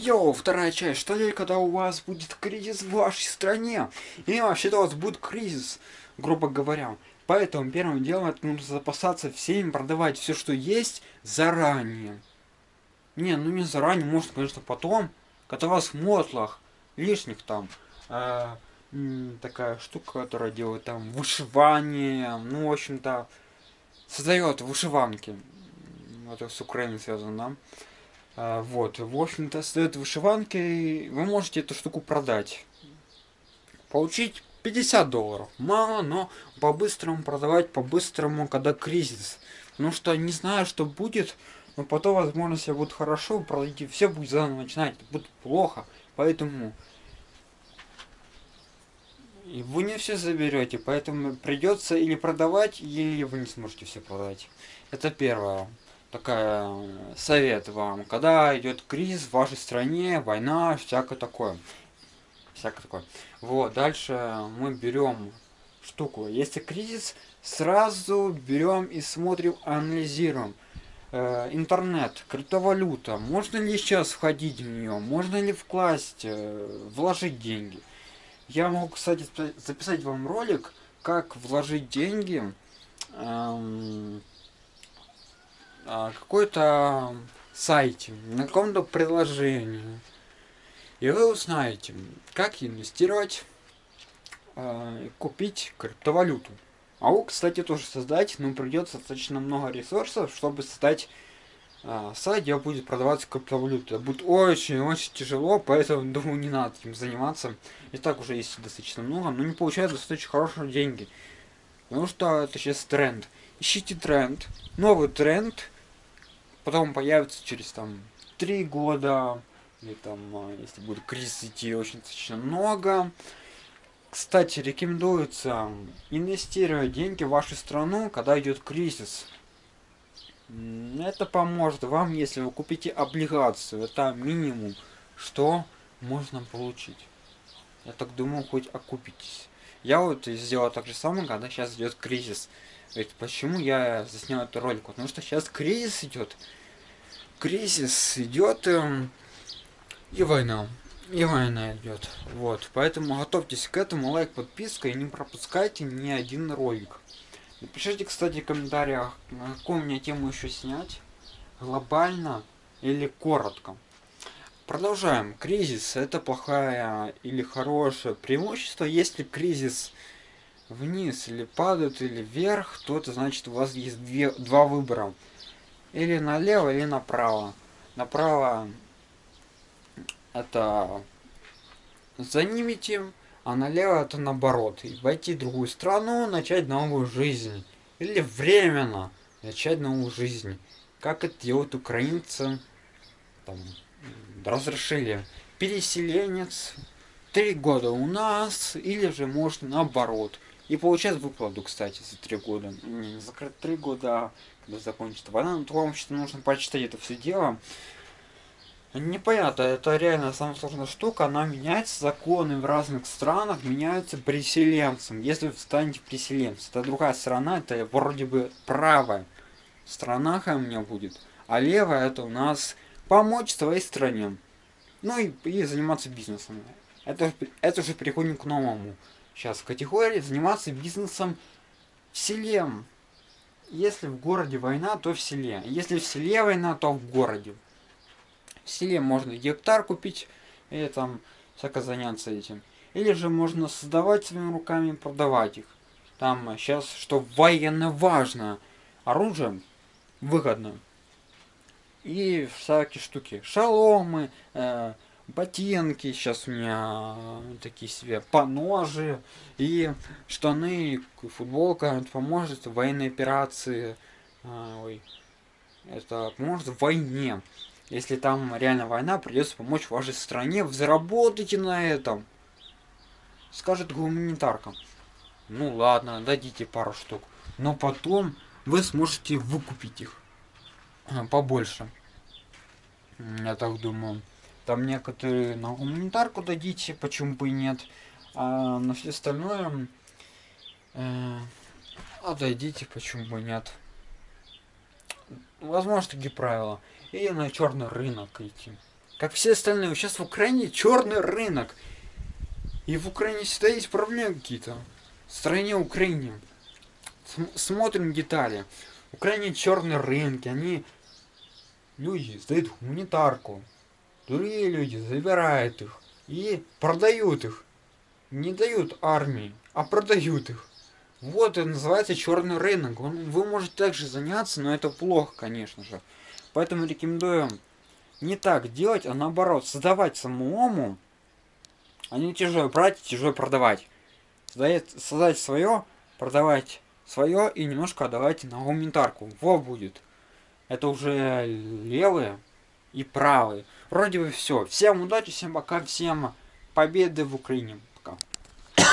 Йоу, вторая часть. Что ли, когда у вас будет кризис в вашей стране? И вообще-то у вас будет кризис, грубо говоря. Поэтому первым делом это нужно запасаться всем, продавать все, что есть, заранее. Не, ну не заранее, может, конечно, потом. Когда у вас мотлах лишних там э, такая штука, которая делает там вышивание, ну, в общем-то, создает вышиванки. Это с Украиной связано, да? А, вот, в общем-то, создает вышиванки, вы можете эту штуку продать. Получить 50 долларов. Мало, но по-быстрому продавать, по-быстрому, когда кризис. Потому что не знаю, что будет, но потом, возможно, все будет хорошо, продадите все, будет заново начинать, будет плохо. Поэтому и вы не все заберете, поэтому придется или продавать, или вы не сможете все продать. Это первое такая э, совет вам, когда идет кризис в вашей стране, война, всякое такое. Всякое такое. Вот, дальше мы берем штуку. Если кризис, сразу берем и смотрим, анализируем. Э, интернет, криптовалюта, можно ли сейчас входить в нее, можно ли вкласть, э, вложить деньги. Я могу, кстати, записать вам ролик, как вложить деньги. Эм, какой-то сайте, на каком-то приложении. И вы узнаете, как инвестировать, э, купить криптовалюту. А вы, кстати, тоже создать, но придется достаточно много ресурсов, чтобы создать э, сайт, где будет продаваться криптовалюта. Будет очень-очень тяжело, поэтому, думаю, не надо этим заниматься. И так уже есть достаточно много, но не получается достаточно хорошие деньги. Потому что это сейчас тренд. Ищите тренд, новый тренд, потом появится через там три года, или там, а, если будет кризис идти очень достаточно много. Кстати, рекомендуется инвестировать деньги в вашу страну, когда идет кризис. Это поможет вам, если вы купите облигацию. Это минимум, что можно получить. Я так думаю, хоть окупитесь. Я вот сделал так же самое, когда сейчас идет кризис. Ведь почему я заснял эту ролик? Потому что сейчас кризис идет. Кризис идет эм, и война. И война идет. Вот. Поэтому готовьтесь к этому. Лайк, подписка и не пропускайте ни один ролик. Напишите, кстати, в комментариях, какую мне тему еще снять. Глобально или коротко. Продолжаем. Кризис это плохая или хорошее преимущество. Если кризис вниз или падают, или вверх, то это значит у вас есть две, два выбора. Или налево, или направо. Направо это занимите, а налево это наоборот. И войти в другую страну, начать новую жизнь. Или временно начать новую жизнь. Как это делают украинцы. Там, разрешили переселенец. Три года у нас, или же можно наоборот и получает выплату, кстати, за три года. Не, не за три года, а когда закончится война. Но вам что нужно почитать это все дело. Непонятно, это реально самая сложная штука, она меняется, законы в разных странах меняются переселенцам. Если вы станете переселенцем, это другая страна, это вроде бы правая страна у меня будет, а левая это у нас помочь своей стране. Ну и, и заниматься бизнесом. Это, это уже переходим к новому сейчас категории заниматься бизнесом в селе. Если в городе война, то в селе. Если в селе война, то в городе. В селе можно гектар купить и там всяко заняться этим. Или же можно создавать своими руками и продавать их. Там сейчас, что военно важно, оружие выгодно. И всякие штуки. Шаломы, э, ботинки, сейчас у меня такие себе поножи и штаны, футболка, это поможет в военной операции, а, ой, это поможет в войне. Если там реально война, придется помочь вашей стране, заработайте на этом. Скажет гуманитарка. Ну ладно, дадите пару штук. Но потом вы сможете выкупить их а, побольше. Я так думаю. Там некоторые на гуманитарку дадите, почему бы и нет. А на все остальное э, отдадите, почему бы нет. Возможно, такие правила. Или на черный рынок идти. как все остальные. Сейчас в Украине черный рынок. И в Украине всегда есть проблемы какие-то. В стране Украине. См смотрим детали. В Украине черные рынки, они люди сдают гуманитарку. Другие люди забирают их и продают их. Не дают армии, а продают их. Вот это называется черный рынок. Он, вы можете также заняться, но это плохо, конечно же. Поэтому рекомендую не так делать, а наоборот, создавать самому, а не тяжело брать и тяжело продавать. Создать, создать свое, продавать свое и немножко отдавать на гуманитарку. Во будет. Это уже левые и правые. Вроде бы все. Всем удачи, всем пока, всем победы в Украине.